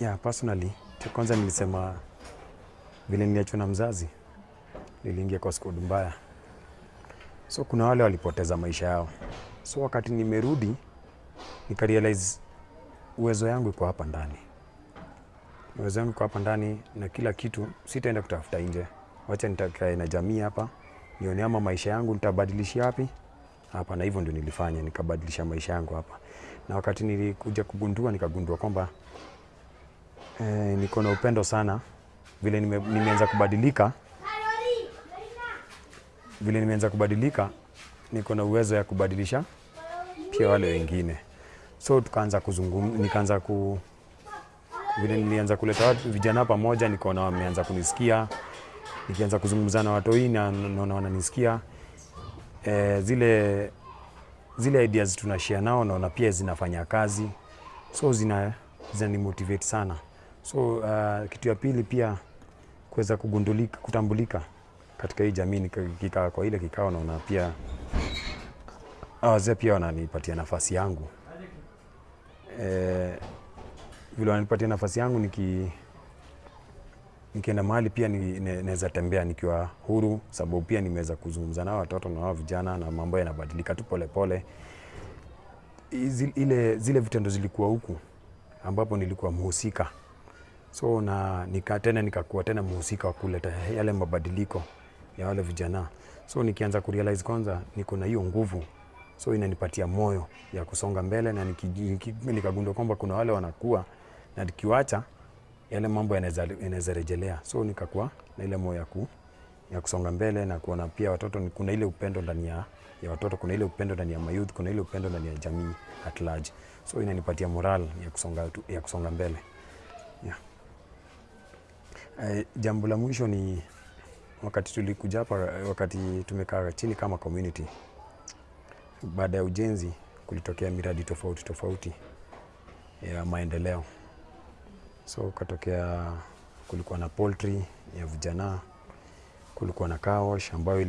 Yeah, personally, kwanza nilisema vile niliachwa na mzazi, niliingia kwa squad mbaya. So kuna wale walipoteza maisha yao. So wakati nimerudi nikarealize uwezo yangu iko hapa ndani. Uwezo yangu iko hapa ndani na kila kitu sitaenda kutafuta nje. Wacha nitakae na jamii hapa. Nione ama maisha yangu nitabadilishia wapi? Hapa na hivyo ndio nilifanya, nikabadilisha maisha yangu hapa. Na wakati nilikuja kugundua nikagundua kwamba eh, niko na upendo sana. Vile nime, nimeanza kubadilika vile nimeanza kubadilika niko na uwezo ya kubadilisha pia wale wengine. So tukaanza kuzungum nikaanza ku vile nilianza kuleta watu vijana pamoja nikaona wameanza kunisikia. Nikianza kuzungumza na watoi na naona wananisikia. E, zile zile ideas tunashare nao naona pia zinafanya kazi. So zina zinanimotivate sana so uh, kitu ya pili pia kuweza kugundulika kutambulika katika hii jamii nikikaa kwa ile kikao naona pia wazee pia wananipatia nafasi yangu e, vile wananipatia nafasi yangu niki nikienda mahali pia naweza tembea nikiwa huru, sababu pia nimeweza kuzungumza nao watoto na wao vijana, na mambo yanabadilika tu polepole. Zile vitendo zilikuwa huku ambapo nilikuwa mhusika, so na nika tena nikakuwa tena mhusika wa kuleta yale mabadiliko ya wale vijana. So nikianza kurealize kwanza niko na hiyo nguvu, so inanipatia moyo ya kusonga mbele, na nikagundua kwamba kuna wale wanakuwa na nikiwacha yale mambo yanaweza rejelea, so nikakuwa na ile moyo ya, ku, ya kusonga mbele na kuona pia watoto, kuna ile upendo ndani ya, ya watoto, kuna ile upendo ndani ya mayouth, kuna ile upendo ndani ya jamii at large, so inanipatia moral ya kusonga, ya kusonga mbele yeah. Eh, jambo la mwisho ni wakati tulikuja hapa, wakati tumekaa chini kama community, baada ya ujenzi kulitokea miradi tofauti tofauti ya maendeleo so katokea, kulikuwa na poultry ya vijana, kulikuwa na kaosh ambayo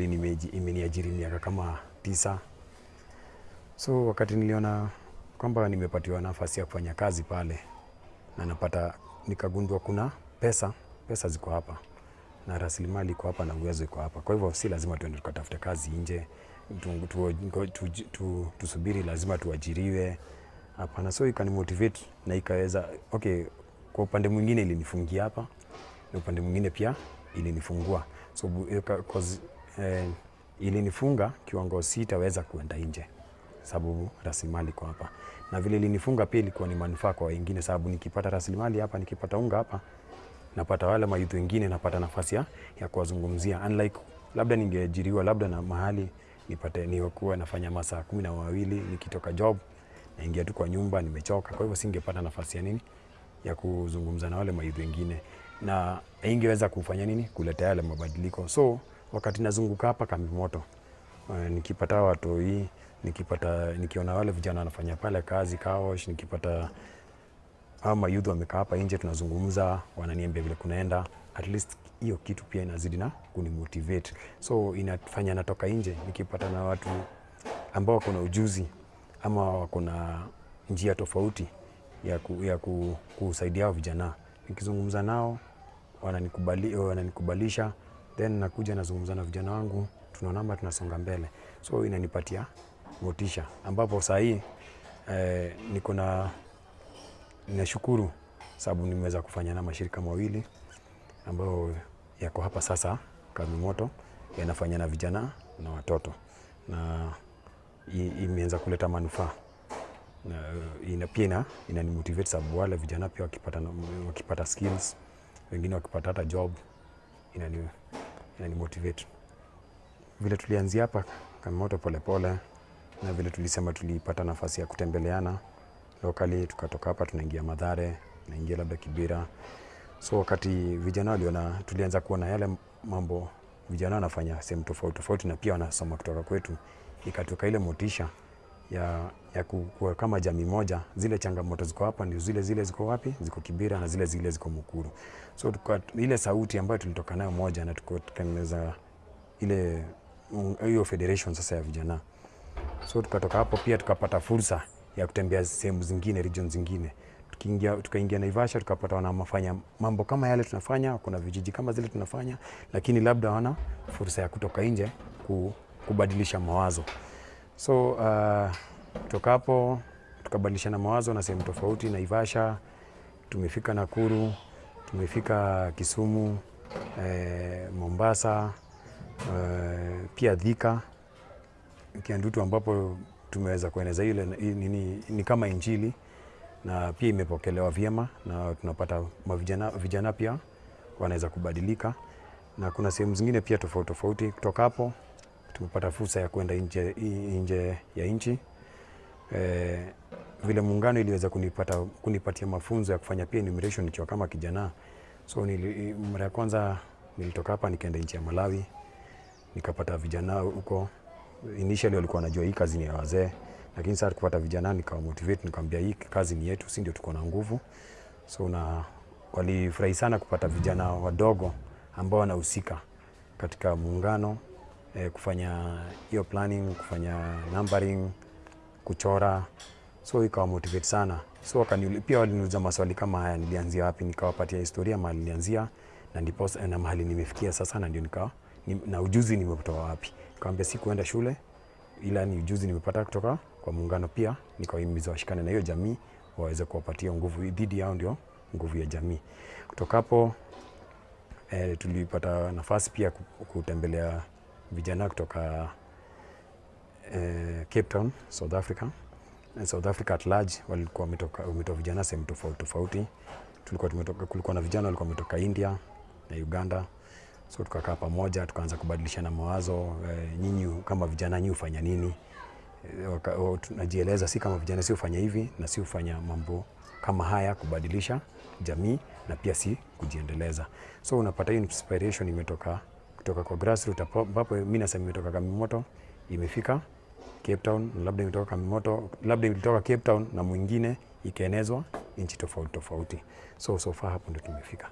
imeniajiri miaka kama tisa. So wakati niliona kwamba nimepatiwa nafasi ya kufanya kazi pale na napata, nikagundua kuna pesa, pesa ziko hapa na rasilimali iko hapa na uwezo iko hapa. Kwa hivyo si lazima tuende tukatafute kazi nje, tu, tu, tu, tu, tu, tusubiri lazima tuajiriwe. Hapana, so ikanimotivate na ikaweza okay, kwa upande mwingine ilinifungia hapa na upande mwingine pia ilinifungua so because, 'cause, eh, ilinifunga kiwango sitaweza kuenda nje sababu rasilimali iko hapa, na vile ilinifunga pia ilikuwa ni manufaa kwa wengine, sababu nikipata rasilimali hapa, nikipata unga hapa, napata wale mayuth wengine, napata nafasi ya, ya kuwazungumzia. Unlike labda ningeajiriwa labda na mahali nipate niwakuwa nafanya masaa kumi na wawili nikitoka job naingia tu kwa nyumba nimechoka, kwa hivyo singepata nafasi ya nini? Ya kuzungumza na wale mayuth wengine, na ingeweza kufanya nini? Kuleta yale mabadiliko. So wakati nazunguka hapa kambi moto uh, nikipata watoi nikipata nikiona wale vijana wanafanya pale kazi kaosh, nikipata hawa mayouth wamekaa hapa nje tunazungumza, wananiambia vile kunaenda, at least hiyo kitu pia inazidi na kunimotivate, so inafanya natoka nje nikipata na watu ambao wako na ujuzi ama wako na njia tofauti ya, ku, ya ku, kusaidia vijana, nikizungumza nao wananikubali, wananikubalisha then nakuja nazungumza na vijana wangu, tunaonamba tunasonga mbele, so inanipatia motisha, ambapo saa hii eh, niko na ninashukuru sababu nimeweza kufanya na mashirika mawili ambayo yako hapa sasa Kamimoto, yanafanya na vijana na watoto na imeanza kuleta manufaa na ina, pia ina, inanimotivate sababu wale vijana pia wakipata, wakipata skills wengine wakipata hata job inani, inanimotivate. Vile tulianzia hapa kama Moto polepole na vile tulisema tulipata nafasi ya kutembeleana locally, tukatoka hapa tunaingia Madhare, tunaingia labda Kibira. So wakati vijana waliona, tulianza kuona yale mambo vijana wanafanya sehemu tofauti tofauti, na pia wanasoma kutoka kwetu, ikatoka ile motisha ya, ya kuwa kama jamii moja. Zile changamoto ziko hapa ndio zile zile ziko wapi, ziko Kibira na zile zile ziko Mukuru. So tuka, ile sauti ambayo tulitoka nayo moja na tukatengeneza ile hiyo federation sasa ya vijana so tukatoka hapo pia tukapata fursa ya kutembea sehemu zingine region zingine tukiingia tukaingia Naivasha tukapata wanafanya mambo kama yale tunafanya, kuna vijiji kama zile tunafanya, lakini labda wana fursa ya kutoka nje kubadilisha mawazo. So uh, kutoka hapo tukabadilishana mawazo na sehemu tofauti, Naivasha, tumefika Nakuru, tumefika Kisumu, eh, Mombasa, eh, pia Thika, Kiandutu ambapo tumeweza kueneza ile ni, ni, ni kama injili na pia imepokelewa vyema na tunapata mavijana, vijana pia wanaweza kubadilika, na kuna sehemu zingine pia tofauti tofauti. Kutoka hapo tumepata fursa ya kwenda nje, nje ya nchi e, vile muungano iliweza kunipata, kunipatia mafunzo ya kufanya pia enumeration nikiwa kama kijana. So nili, mara ya kwanza nilitoka hapa nikaenda nchi ya Malawi nikapata vijana huko. Initially walikuwa wanajua hii kazi ni ya wazee, lakini sasa kupata vijana nikawa motivate, nikamwambia hii kazi ni yetu, si ndio tuko na nguvu. So na walifurahi sana kupata vijana wadogo ambao wanahusika katika muungano eh, kufanya hiyo planning, kufanya numbering, kuchora, so ikawa motivate sana. So wakani, pia waliniuliza maswali kama haya, nilianzia wapi? Nikawapatia historia mahali nilianzia na ndipo na mahali nimefikia sasa, na ndio nikawa ni, na ujuzi nimetoa wapi. Nikamwambia si kuenda shule, ila ni ujuzi nimepata kutoka kwa muungano. Pia nikawahimiza washikane na hiyo jamii waweze kuwapatia nguvu dhidi yao, ndio nguvu ya jamii. Kutoka hapo eh, tulipata nafasi pia kutembelea vijana kutoka eh, Cape Town, South Africa. South Africa at large walikuwa wametoka vijana sehemu tofauti tofauti. Tulikuwa tumetoka, kulikuwa na vijana walikuwa wametoka India na Uganda, so tukakaa pamoja tukaanza kubadilishana mawazo e, nyinyi kama vijana nyinyi hufanya nini? E, tunajieleza si kama vijana si hufanya hivi na si hufanya mambo kama haya kubadilisha jamii na pia si kujiendeleza. So unapata hiyo inspiration imetoka kutoka kwa grassroots ambapo mimi nasema imetoka Kamimoto imefika Cape Town, labda imetoka Kamimoto, labda ilitoka Cape Town na mwingine ikaenezwa nchi tofauti tofauti. So so far hapo ndio tumefika.